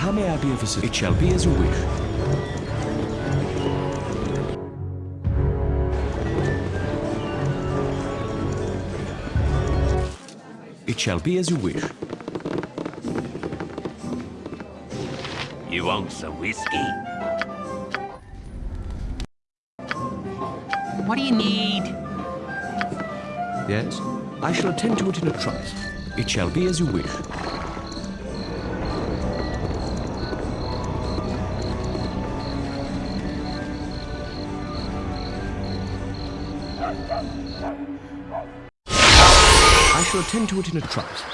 How may I be of assistance? It shall be as you wish. It shall be as you wish. You want some whiskey? What do you need? Yes? I shall attend to it in a trice. It shall be as you wish. Attend to it in a trice.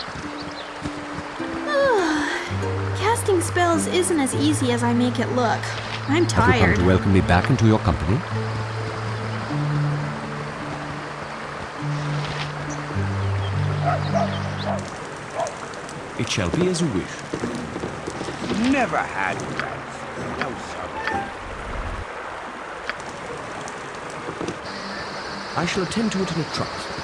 Ah, casting spells isn't as easy as I make it look. I'm Have you come tired. to welcome me back into your company? It shall be as you wish. Never had rats. No, sir. I shall attend to it in a trice.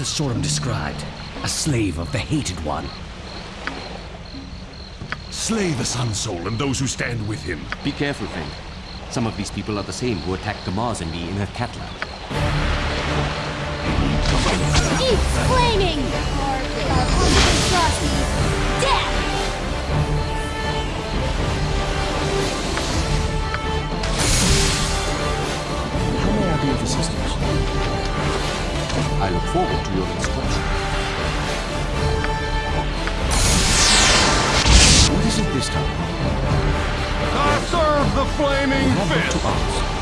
Just as Sorum described. A slave of the Hated One. Slay the Sun Soul and those who stand with him. Be careful, friend. Some of these people are the same who attacked Gamaz and me in her catland. Keep flaming! Our positive I look forward to your instruction. What is it this time? I serve the flaming fist. to ask.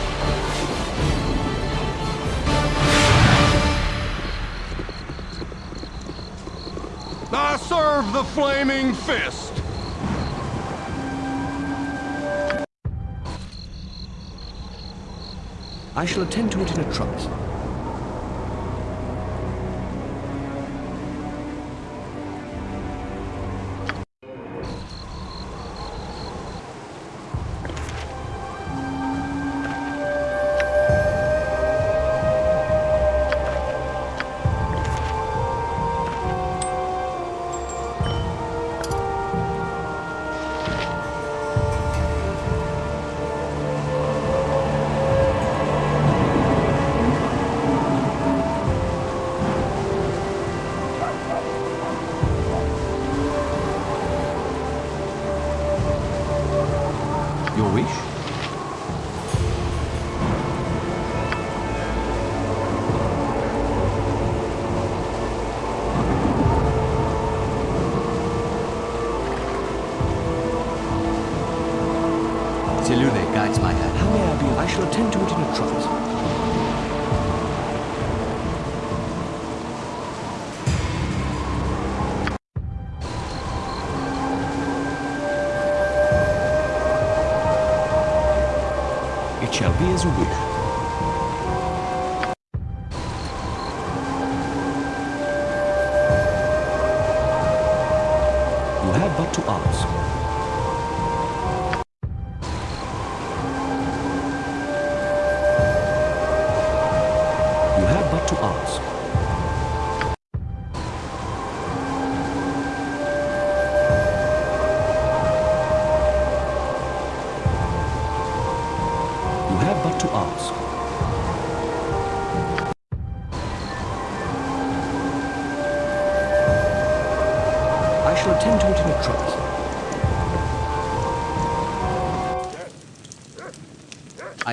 I serve the flaming fist. I shall attend to it in a trice. It shall be as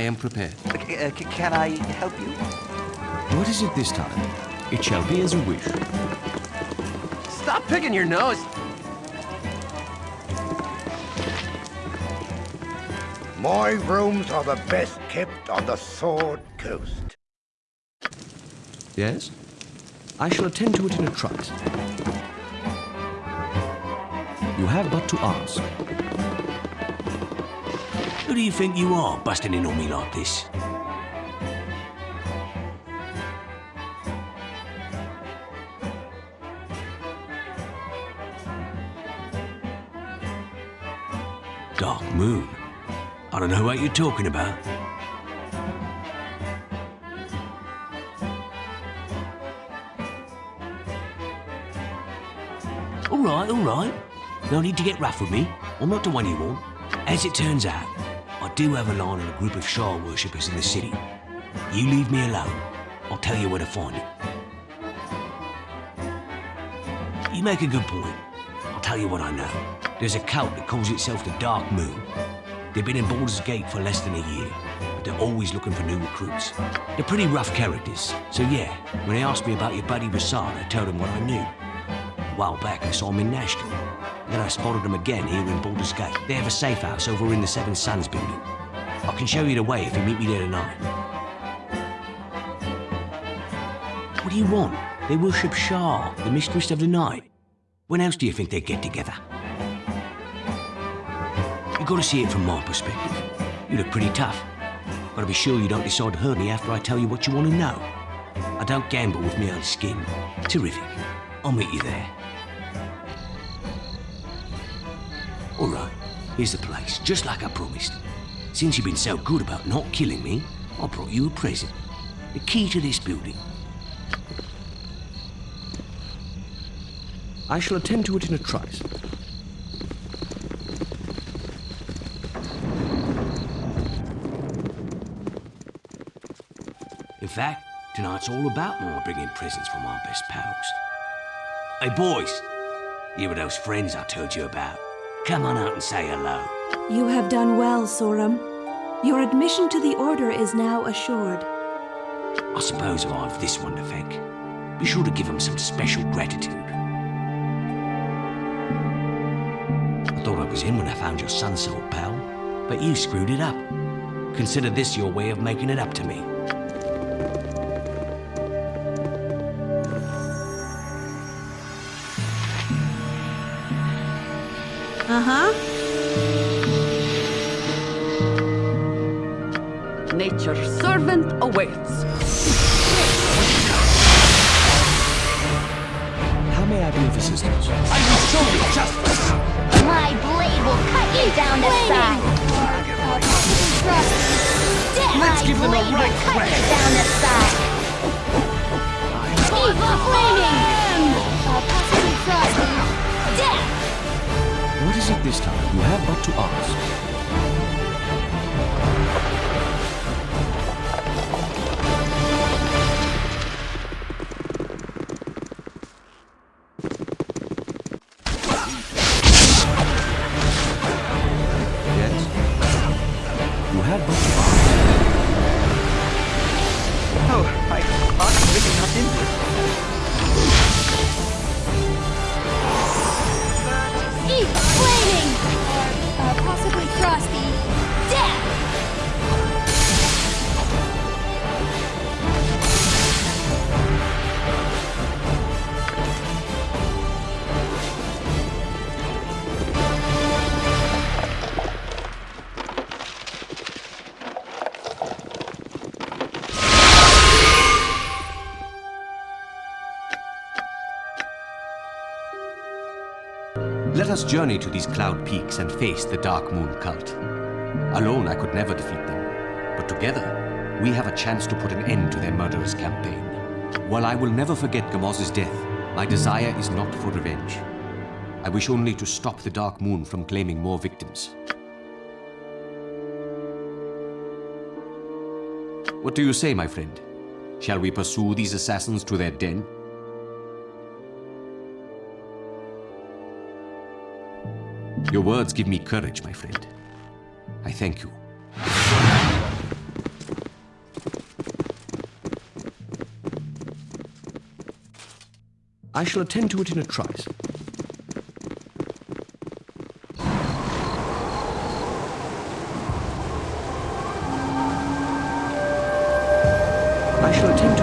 am prepared. Uh, can I help you? What is it this time? It shall be as you wish. Stop picking your nose. My rooms are the best kept on the Sword Coast. Yes? I shall attend to it in a trice. You have but to ask. Who do you think you are, busting in on me like this? Dark Moon? I don't know what you're talking about. All right, all right. No need to get rough with me. I'm not the one you want. As it turns out, do have a line on a group of Shar worshippers in the city. You leave me alone. I'll tell you where to find it. You make a good point. I'll tell you what I know. There's a cult that calls itself the Dark Moon. They've been in Baldur's Gate for less than a year, but they're always looking for new recruits. They're pretty rough characters, so yeah, when they asked me about your buddy Rasaad, I told them what I knew. A while back, I saw him in Nashkel. Then I spotted them again here in Baldur's Gate. They have a safe house over in the Seven Suns building. I can show you the way if you meet me there tonight. What do you want? They worship Shar, the mistress of the night. When else do you think they'd get together? You've gotta see it from my perspective. You look pretty tough. Gotta be sure you don't decide to hurt me after I tell you what you want to know. I don't gamble with my own skin. Terrific. I'll meet you there. All right, here's the place, just like I promised. Since you've been so good about not killing me, I brought you a present. The key to this building. I shall attend to it in a trice. In fact, tonight's all about my bringing presents from our best pals. Hey, boys, you were those friends I told you about. Come on out and say hello. You have done well, Sorum. Your admission to the Order is now assured. I suppose I've this one to thank. Be sure to give him some special gratitude. I thought I was in when I found your sun soul, pal, but you screwed it up. Consider this your way of making it up to me. Uh-huh. Nature's servant awaits. Us journey to these cloud peaks and face the Dark Moon cult. Alone, I could never defeat them. But together, we have a chance to put an end to their murderous campaign. While I will never forget Gamaz's death, my desire is not for revenge. I wish only to stop the Dark Moon from claiming more victims. What do you say, my friend? Shall we pursue these assassins to their den? Your words give me courage, my friend. I thank you. I shall attend to it in a trice. I shall attend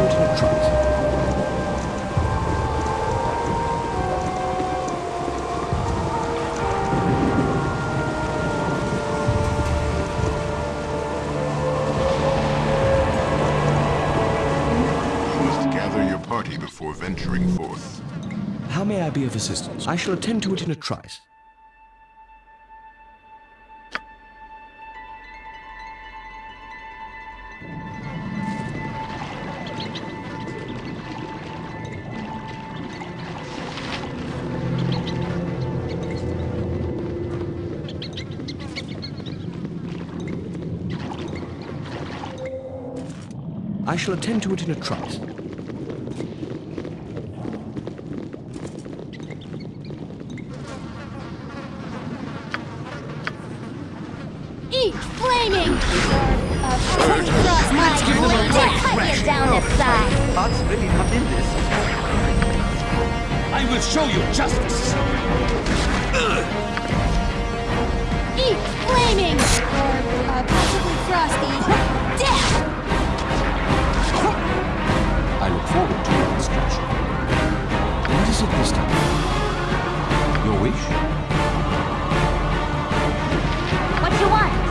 of assistance. I shall attend to it in a trice. I shall attend to it in a trice. Eat flaming! Cross my blade to cut you down the side! Heart's really not in this. I will show you justice! Eat flaming! Or uh, possibly frosty. Death! I look forward to your instruction. What is it this time? Your wish? What you want?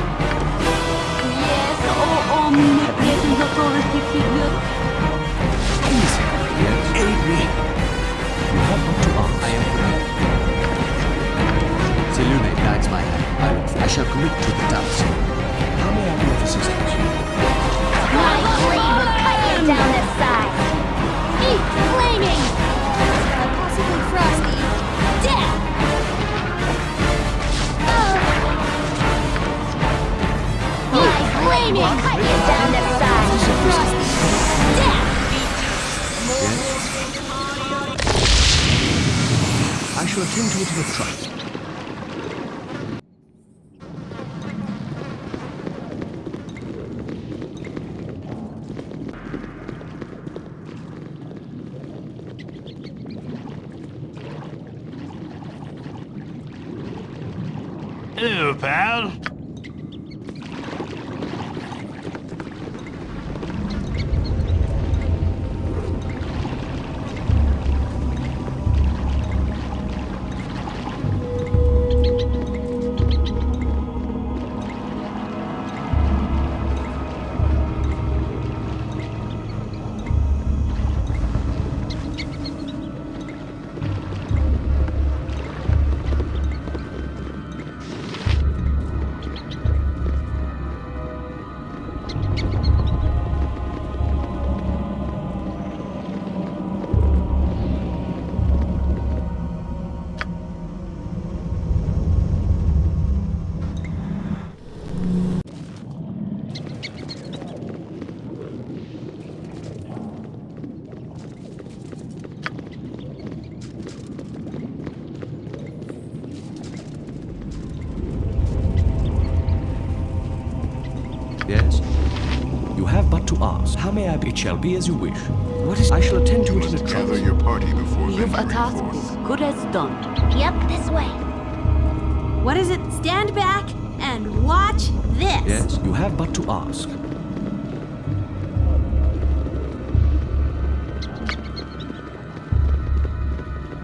Oh, omnipresent authority figure. Easy, yes. Aid me. You have but to ask. I am prepared. Selune guides my hand. I, I shall commit to the task. How may I be of assistance? My blade will cut you down the side! Eat flaming! Possibly frosty. I shall attend to it in a. It shall be as you wish. What is... I shall attend to You it in a must gather trice. your party before You've a task forth. as good as done. Yep, this way. What is it? Stand back and watch this. Yes, you have but to ask.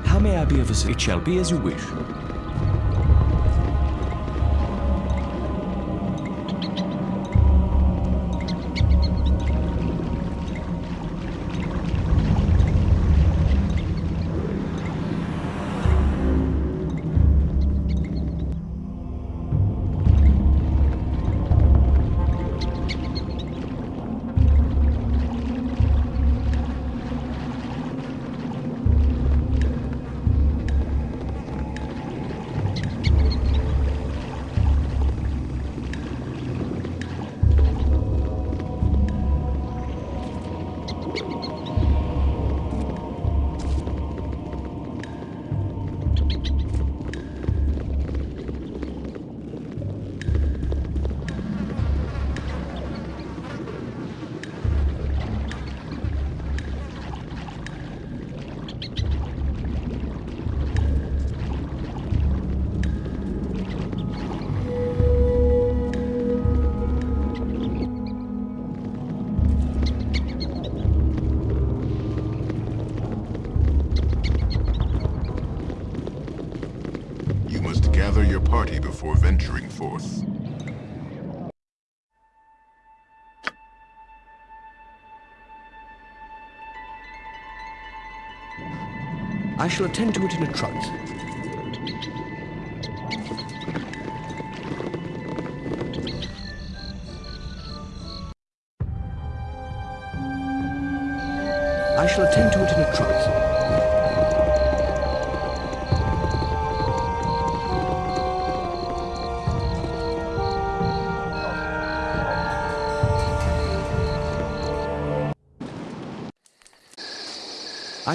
How may I be of assistance? It shall be as you wish. I shall attend to it in a trice.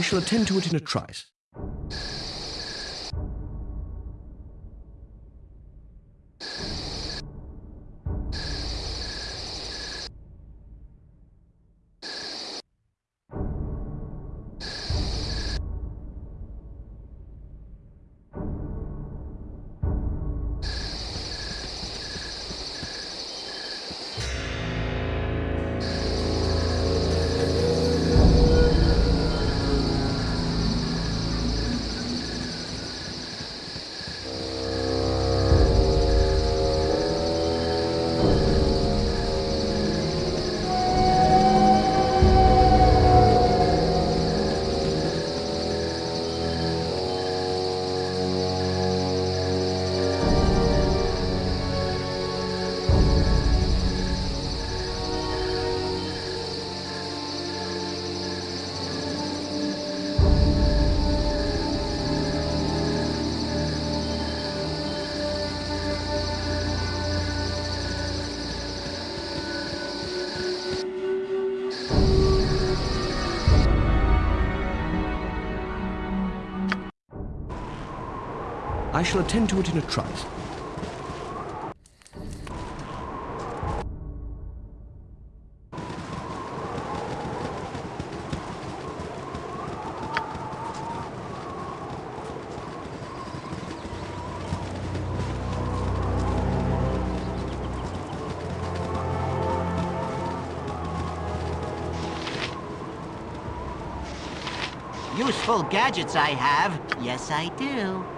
Shall attend to it in a trice. I shall attend to it in a trice. Useful gadgets I have. Yes, I do.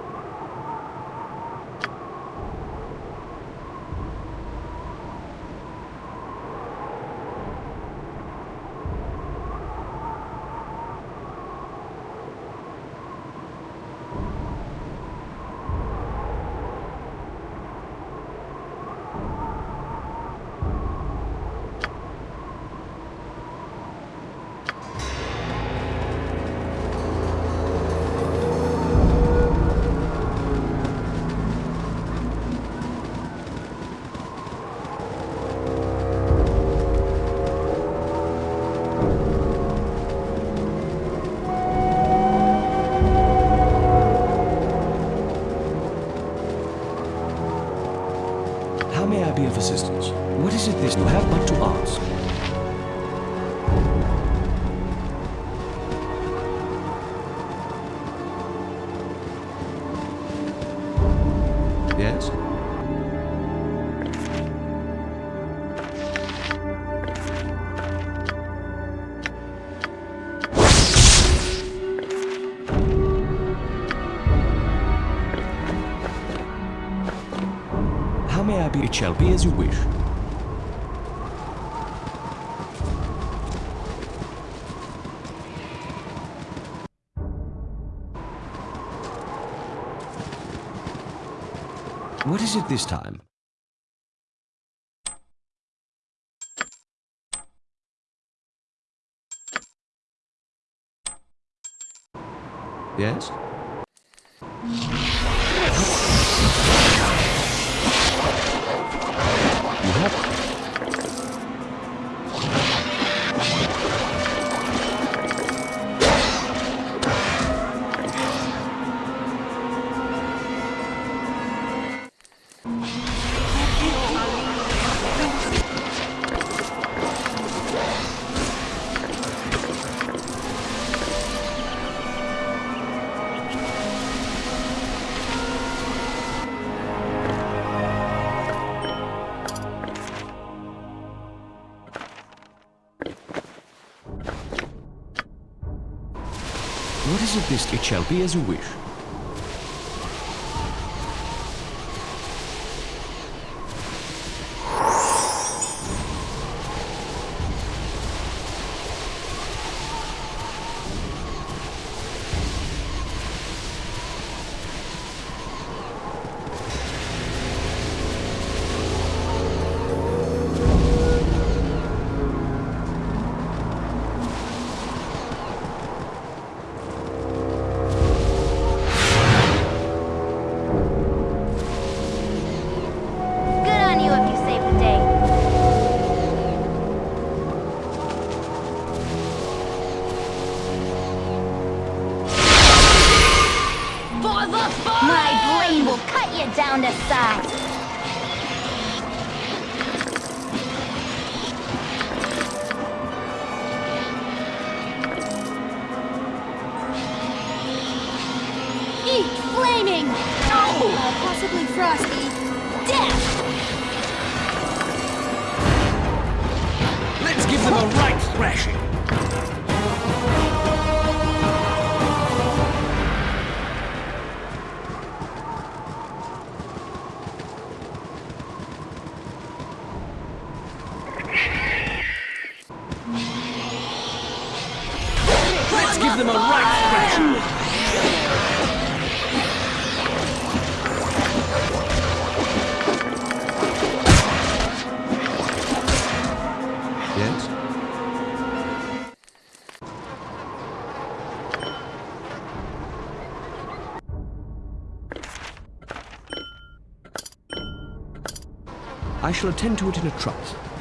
It shall be as you wish. What is it this time? It this? It shall be as you wish. Shall attend to it in a trice.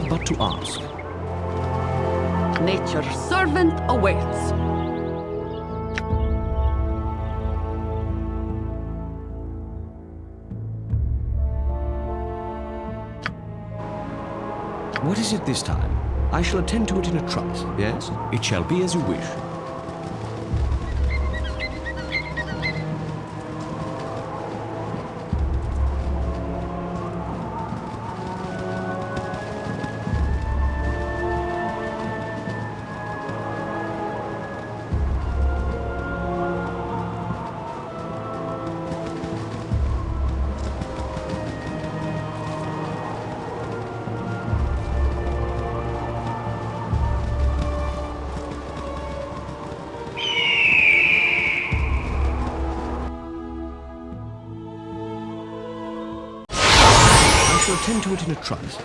Have but to ask. Nature's servant awaits. What is it this time? I shall attend to it in a trice. Yes, it shall be as you wish. Shall attend in a trice.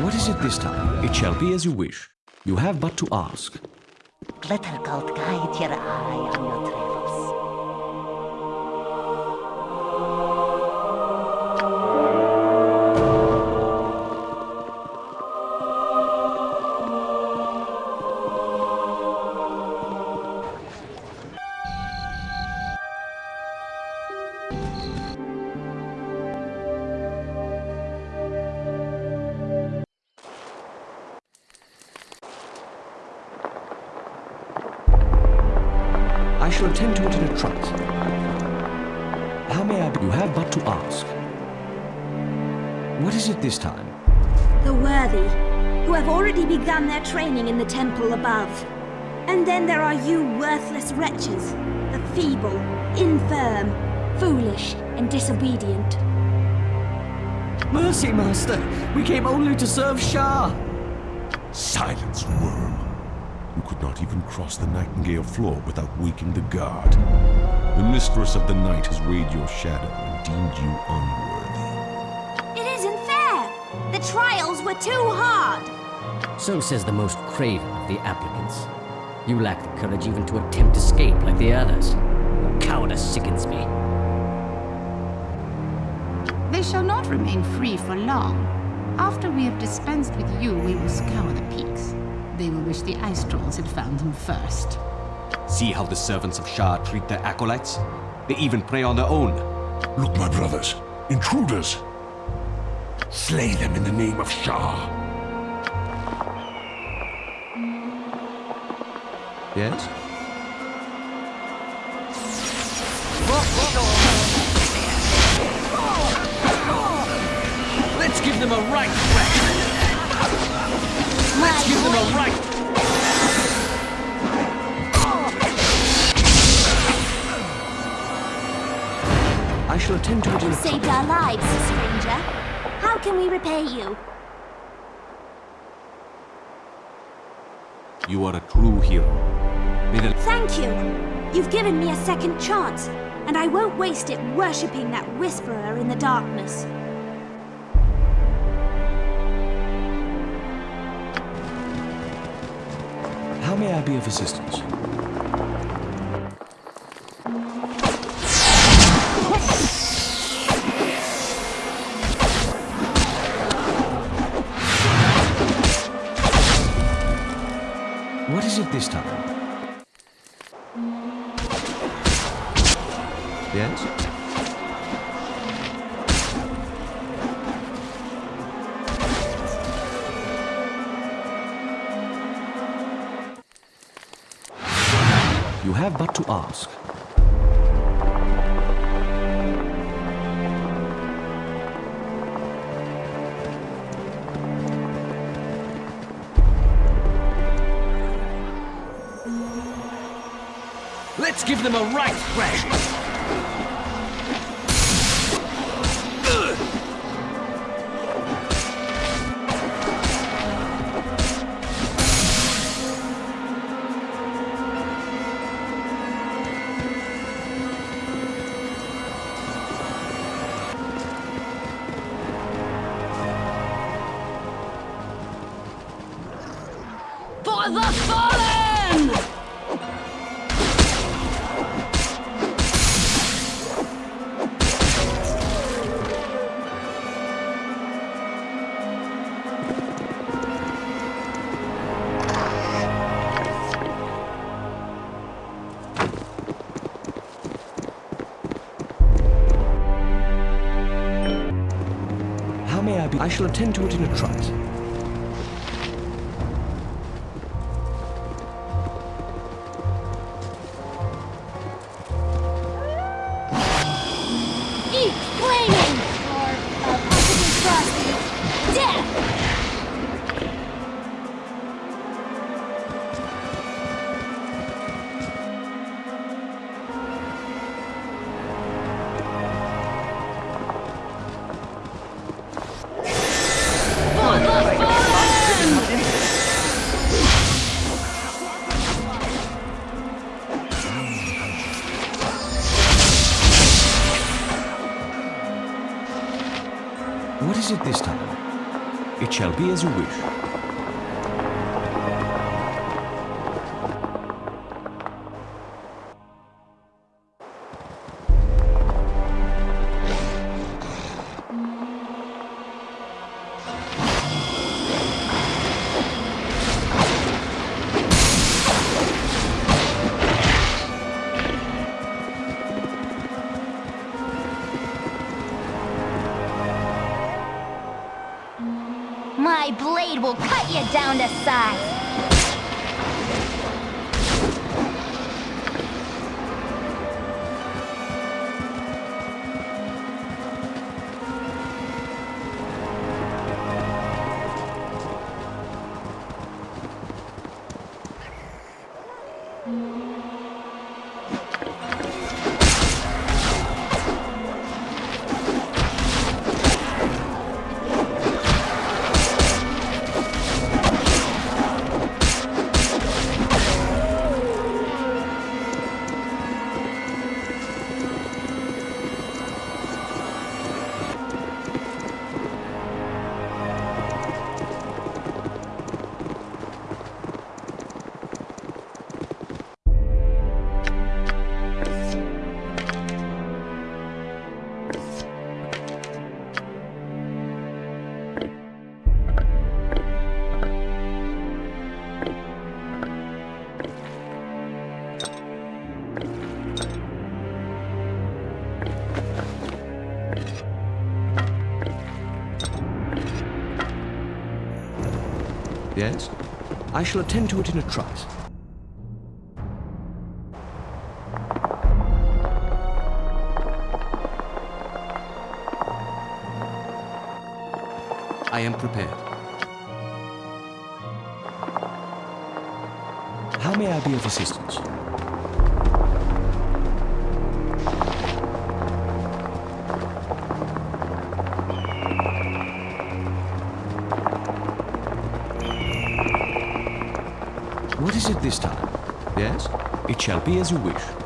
What is it this time? It shall be as you wish. You have but to ask. Glitter Gold guide your eye on your travels. Training in the temple above. And then there are you worthless wretches, the feeble, infirm, foolish, and disobedient. Mercy, Master! We came only to serve Shar! Silence, worm. You could not even cross the Nightingale floor without waking the guard. The Mistress of the Night has weighed your shadow and deemed you unworthy. It isn't fair! The trials were too hard! So says the most craven of the applicants. You lack the courage even to attempt escape like the others. Your cowardice sickens me. They shall not remain free for long. After we have dispensed with you, we will scour the peaks. They will wish the Ice Trolls had found them first. See how the servants of Shar treat their acolytes? They even prey on their own. Look, my brothers, intruders. Slay them in the name of Shar. Yes? Let's give them a right threat. Let's give them a right. I shall attend to it in You saved our lives, stranger. How can we repay you? You are a true hero. May the Thank you! You've given me a second chance, and I won't waste it worshipping that whisperer in the darkness. How may I be of assistance? Give them a right threat. My blade will cut you down to size. Shall attend to it in a trice. I am prepared. How may I be of assistance? It this time? Yes? It shall be as you wish.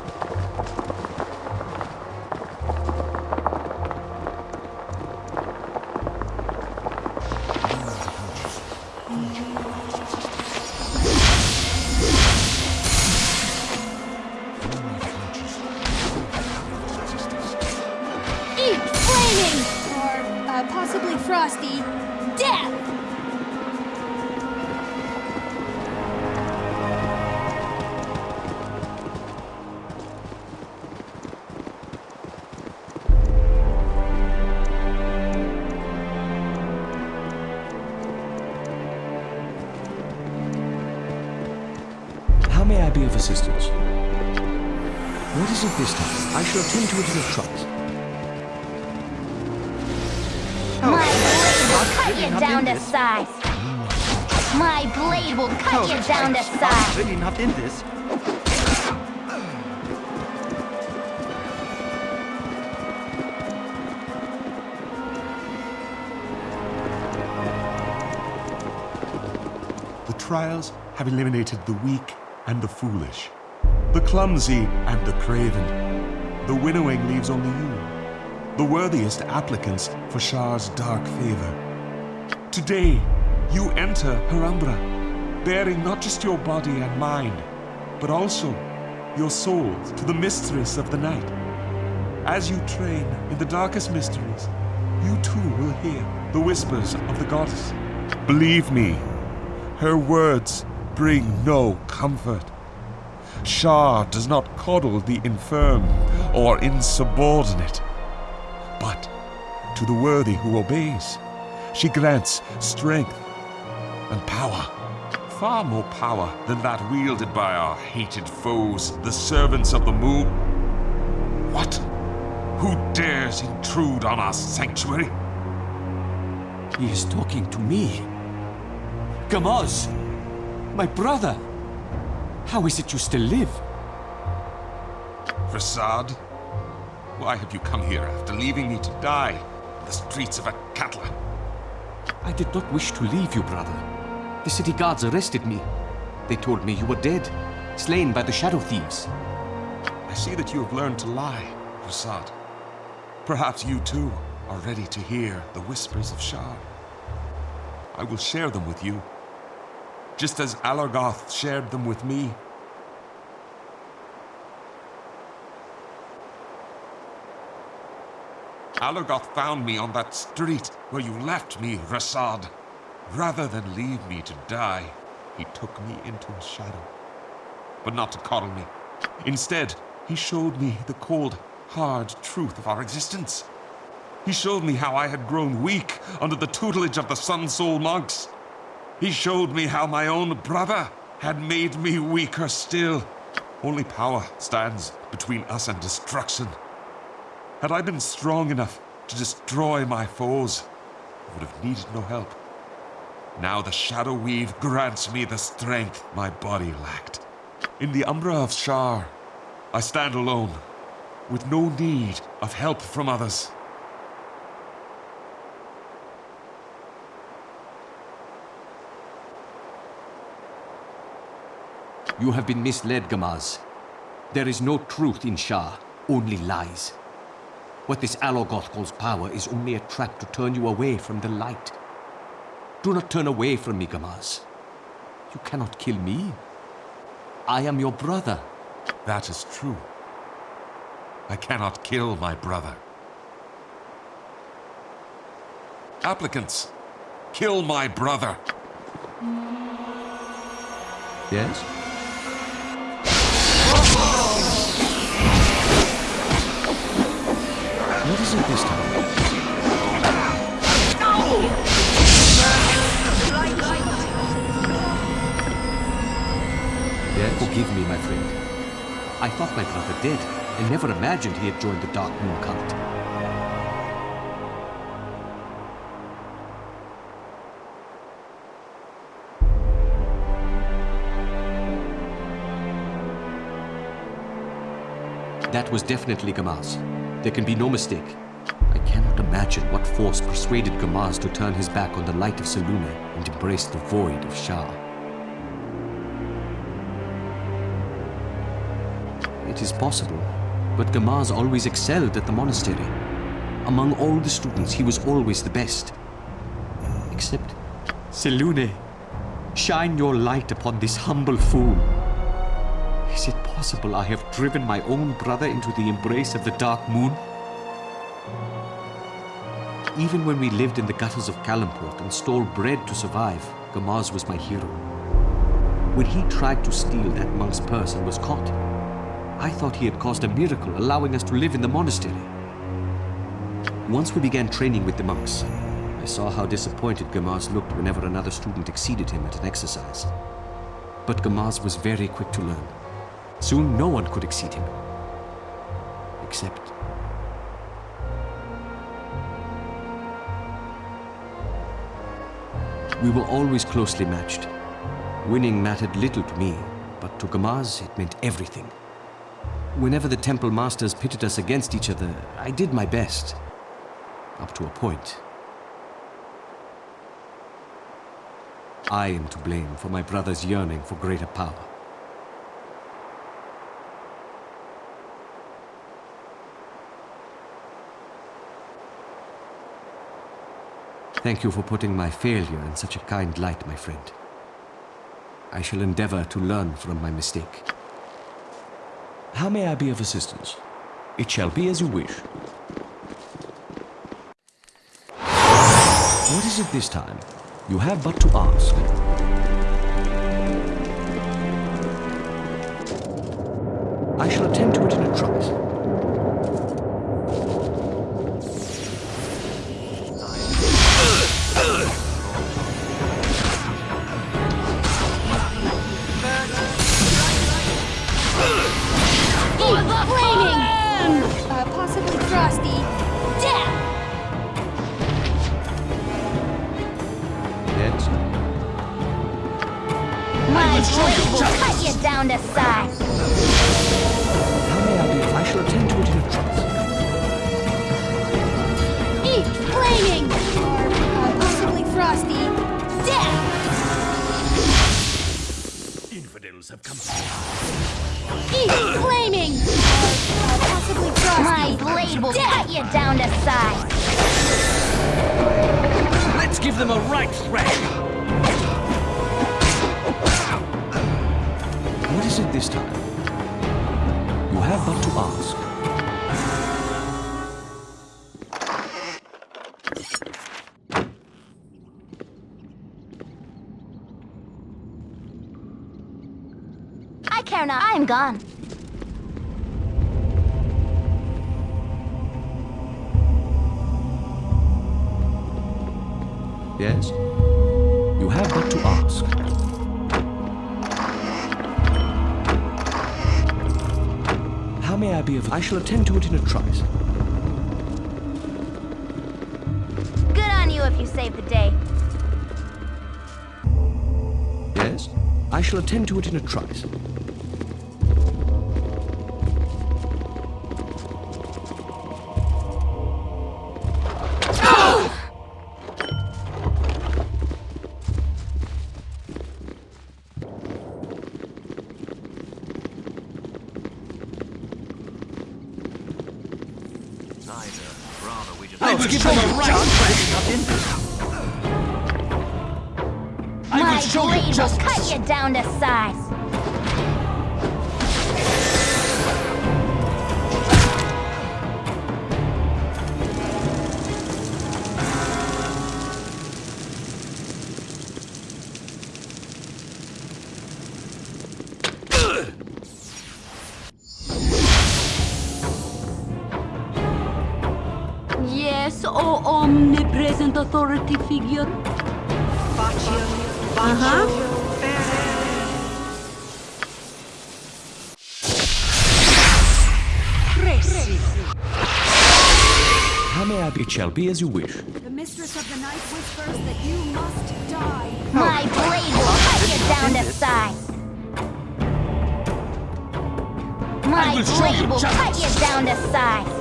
The weak and the foolish, the clumsy and the craven. The winnowing leaves only you, the worthiest applicants for Shar's dark favor. Today, you enter Harumbra, bearing not just your body and mind, but also your soul to the mistress of the night. As you train in the darkest mysteries, you too will hear the whispers of the goddess. Believe me, her words bring no comfort. Shar does not coddle the infirm or insubordinate, but to the worthy who obeys, She grants strength and power. Far more power than that wielded by our hated foes, the servants of the moon. What? Who dares intrude on our sanctuary? He is talking to me. Gamaz! My brother! How is it you still live? Rasaad? Why have you come here after leaving me to die in the streets of Akatla? I did not wish to leave you, brother. The city guards arrested me. They told me you were dead, slain by the Shadow Thieves. I see that you have learned to lie, Rasaad. Perhaps you too are ready to hear the whispers of Shar. I will share them with you, just as Alorgoth shared them with me. Alorgoth found me on that street where you left me, Rasaad. Rather than leave me to die, he took me into his shadow. But not to coddle me. Instead, he showed me the cold, hard truth of our existence. He showed me how I had grown weak under the tutelage of the Sun Soul monks. He showed me how my own brother had made me weaker still. Only power stands between us and destruction. Had I been strong enough to destroy my foes, I would have needed no help. Now the Shadow Weave grants me the strength my body lacked. In the Umbra of Shar, I stand alone, with no need of help from others. You have been misled, Gamaz. There is no truth in Shar, only lies. What this Alorgoth calls power is only a trap to turn you away from the light. Do not turn away from me, Gamaz. You cannot kill me. I am your brother. That is true. I cannot kill my brother. Applicants, kill my brother. Yes? What is it this time? Yes? Forgive me, my friend. I thought my brother dead, and never imagined he had joined the Dark Moon cult. That was definitely Gamaz. There can be no mistake. I cannot imagine what force persuaded Gamaz to turn his back on the light of Selûne and embrace the void of Shar. It is possible, but Gamaz always excelled at the monastery. Among all the students, he was always the best. Except Selûne. Shine your light upon this humble fool. Is it possible I have driven my own brother into the embrace of the Dark Moon? Even when we lived in the gutters of Calimport and stole bread to survive, Gamaz was my hero. When he tried to steal that monk's purse and was caught, I thought he had caused a miracle, allowing us to live in the monastery. Once we began training with the monks, I saw how disappointed Gamaz looked whenever another student exceeded him at an exercise. But Gamaz was very quick to learn. Soon no one could exceed him. Except... We were always closely matched. Winning mattered little to me, but to Gamaz it meant everything. Whenever the temple masters pitted us against each other, I did my best. Up to a point. I am to blame for my brother's yearning for greater power. Thank you for putting my failure in such a kind light, my friend. I shall endeavor to learn from my mistake. How may I be of assistance? It shall be as you wish. What is it this time? You have but to ask. I shall attend to it in a trice. Cut you down to size. How may I be? I shall attend to it in a trice. Eat flaming! Or uh, possibly frosty. Death! Infidels have come. Eat flaming! Or uh, possibly frosty. My blade will cut you down to size. Let's give them a right thrash. It this time? You have but to ask. I care not. I'm gone. Yes? I. I shall attend to it in a trice. Good on you if you save the day. Yes? I shall attend to it in a trice. Rather, we just... Let's give them a right thrash. I will My show you blade will justice. cut you down to size. Omnipresent authority figure. Uh-huh. How may I be? It shall be as you wish. The mistress of the night whispers that you must die. My blade will cut you down to size. My blade will cut you down to size.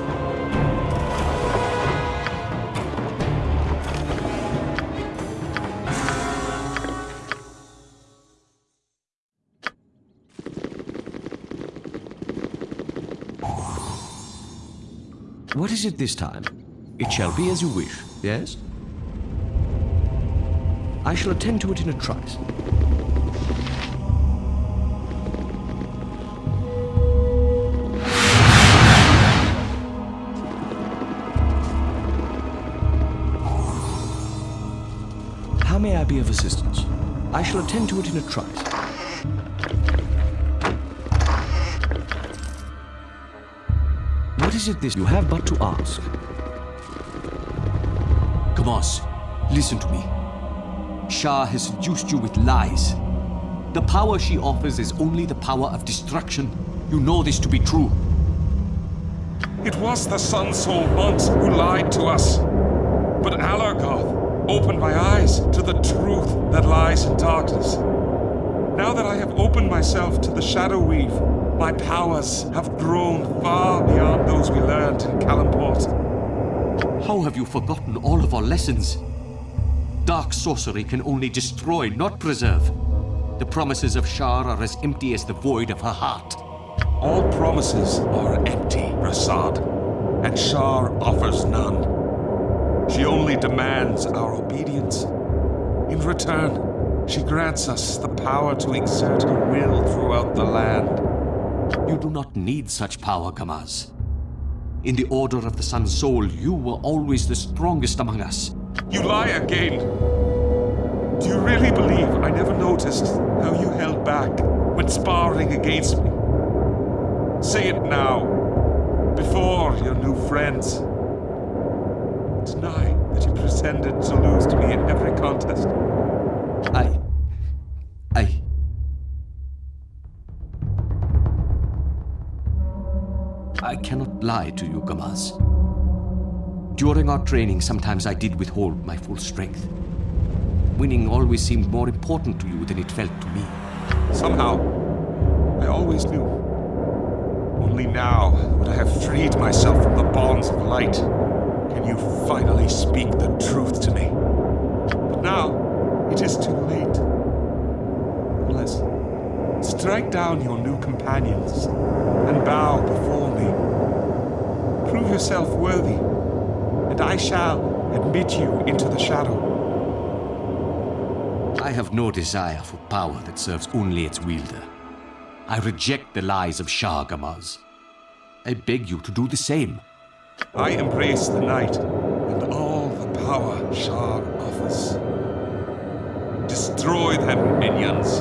Is it this time? It shall be as you wish. Yes? I shall attend to it in a trice. How may I be of assistance? I shall attend to it in a trice. What is it this? You have but to ask. Gamaz, listen to me. Shar has seduced you with lies. The power she offers is only the power of destruction. You know this to be true. It was the Sun Soul once who lied to us. But Alorgoth opened my eyes to the truth that lies in darkness. Now that I have opened myself to the Shadow Weave, my powers have grown far beyond those we learned in Calimport. How have you forgotten all of our lessons? Dark sorcery can only destroy, not preserve. The promises of Shar are as empty as the void of her heart. All promises are empty, Rasaad, and Shar offers none. She only demands our obedience. In return, she grants us the power to exert her will throughout the land. You do not need such power, Gamaz. In the Order of the Sun Soul, you were always the strongest among us. You lie again. Do you really believe I never noticed how you held back when sparring against me? Say it now, before your new friends. Deny that you pretended to lose to me in every contest. I... I... lie to you, Gamaz. During our training, sometimes I did withhold my full strength. Winning always seemed more important to you than it felt to me. Somehow, I always knew. Only now that I have freed myself from the bonds of light, can you finally speak the truth to me. But now, it is too late. Unless, strike down your new companions and bow before me. Prove yourself worthy, and I shall admit you into the shadow. I have no desire for power that serves only its wielder. I reject the lies of Shar Gamaz. I beg you to do the same. I embrace the night and all the power Shar offers. Destroy them, minions.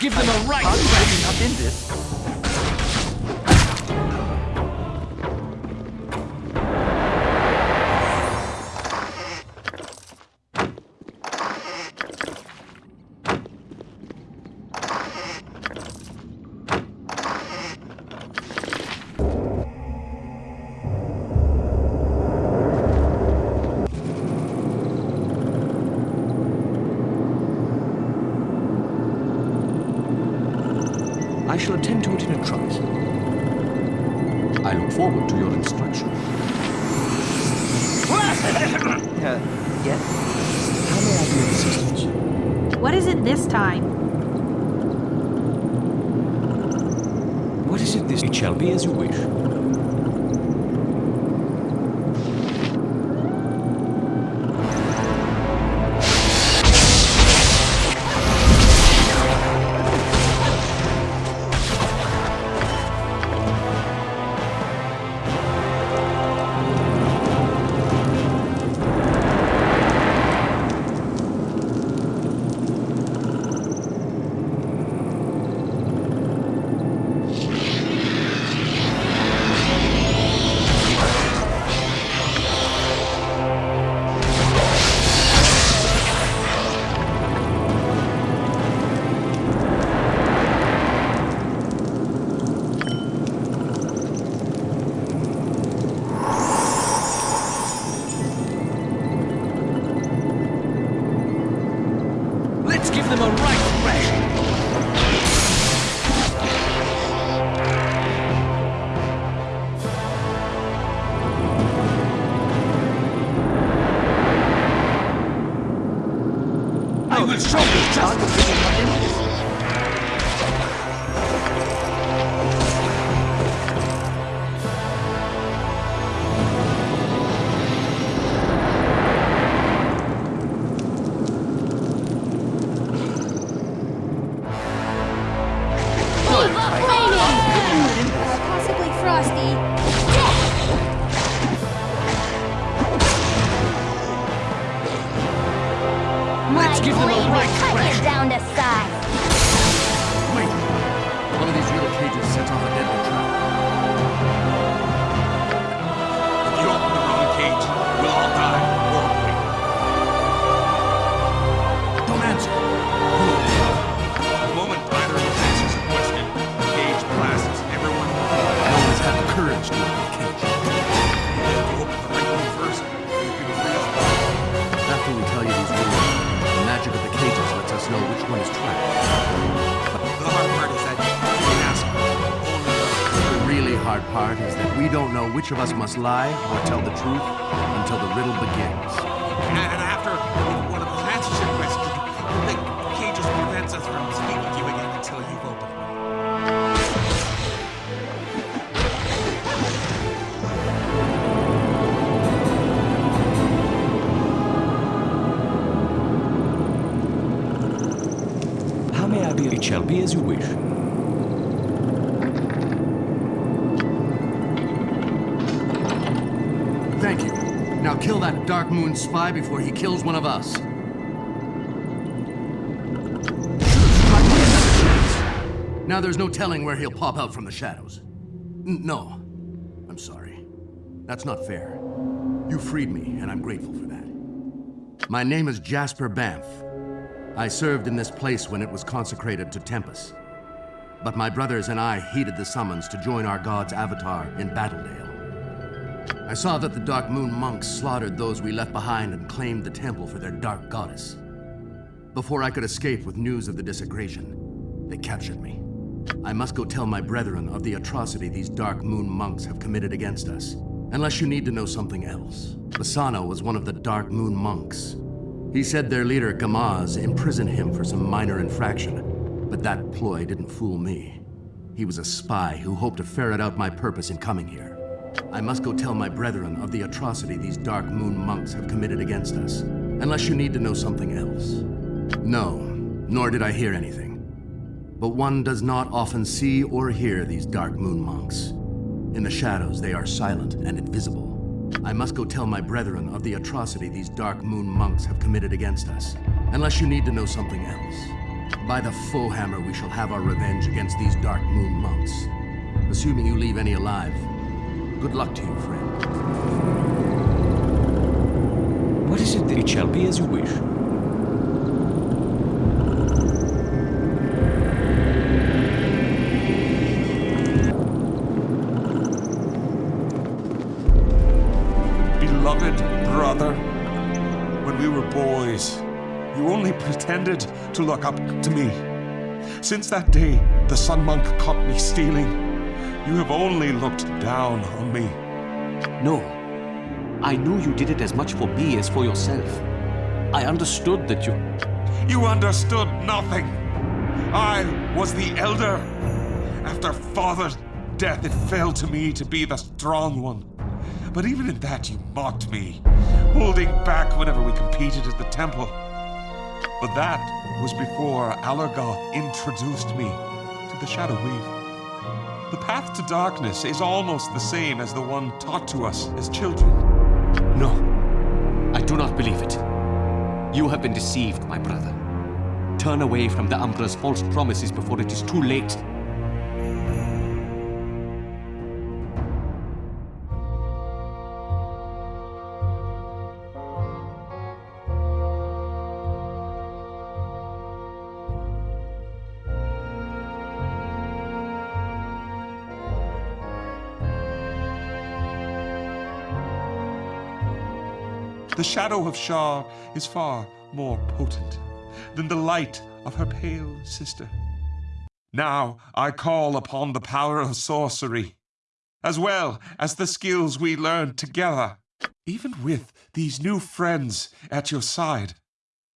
Give them a right up in this. This? It shall be as you wish. Lie or tell the truth spy before he kills one of us. Now there's no telling where he'll pop out from the shadows. N no. I'm sorry. That's not fair. You freed me, and I'm grateful for that. My name is Jasper Banff. I served in this place when it was consecrated to Tempus. But my brothers and I heeded the summons to join our god's avatar in Battledale. I saw that the Dark Moon monks slaughtered those we left behind and claimed the temple for their dark goddess. Before I could escape with news of the desecration, they captured me. I must go tell my brethren of the atrocity these Dark Moon monks have committed against us. Unless you need to know something else. Bassano was one of the Dark Moon monks. He said their leader, Gamaz, imprisoned him for some minor infraction. But that ploy didn't fool me. He was a spy who hoped to ferret out my purpose in coming here. I must go tell my brethren of the atrocity these Dark Moon monks have committed against us. Unless you need to know something else. No, nor did I hear anything. But one does not often see or hear these Dark Moon monks. In the shadows, they are silent and invisible. I must go tell my brethren of the atrocity these Dark Moon monks have committed against us. Unless you need to know something else. By the full hammer, we shall have our revenge against these Dark Moon monks. Assuming you leave any alive. Good luck to you, friend. What is it that it shall be as you wish? Beloved brother, when we were boys, you only pretended to look up to me. Since that day, the Sun Monk caught me stealing. You have only looked down on me. No. I knew you did it as much for me as for yourself. I understood that you... You understood nothing. I was the elder. After father's death, it fell to me to be the strong one. But even in that, you mocked me, holding back whenever we competed at the temple. But that was before Alorgoth introduced me to the Shadow Weave. The path to darkness is almost the same as the one taught to us as children. No. I do not believe it. You have been deceived, my brother. Turn away from the Umbra's false promises before it is too late. Shadow of Shar is far more potent than the light of her pale sister. Now I call upon the power of sorcery, as well as the skills we learned together. Even with these new friends at your side,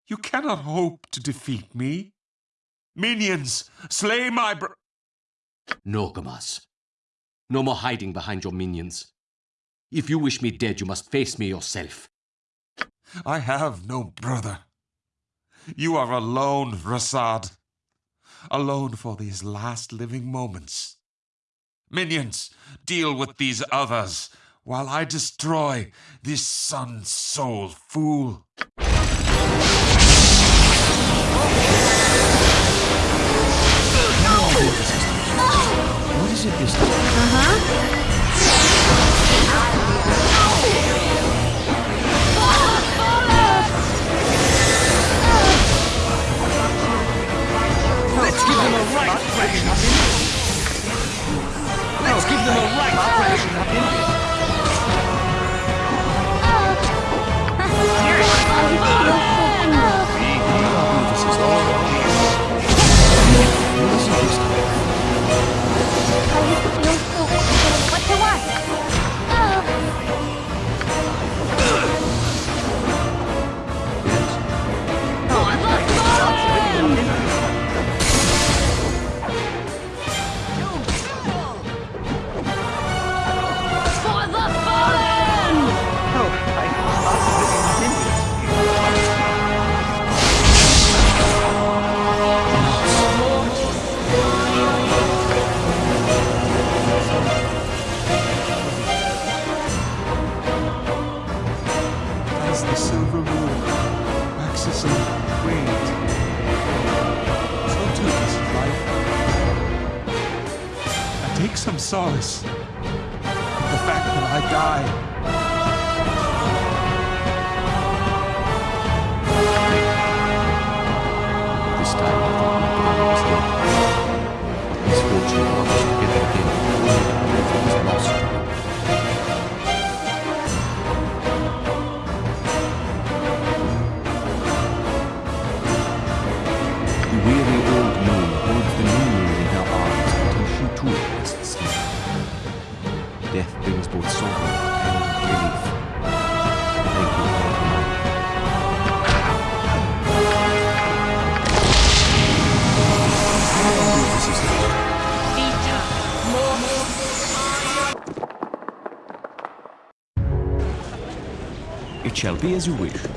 you cannot hope to defeat me. Minions, slay my br- No, Gamaz. No more hiding behind your minions. If you wish me dead, you must face me yourself. I have no brother. You are alone, Rasaad. Alone for these last living moments. Minions, deal with these others while I destroy this sun soul fool. What is it this time? Uh-huh. Thrashing Let's give them a right shall be as you wish.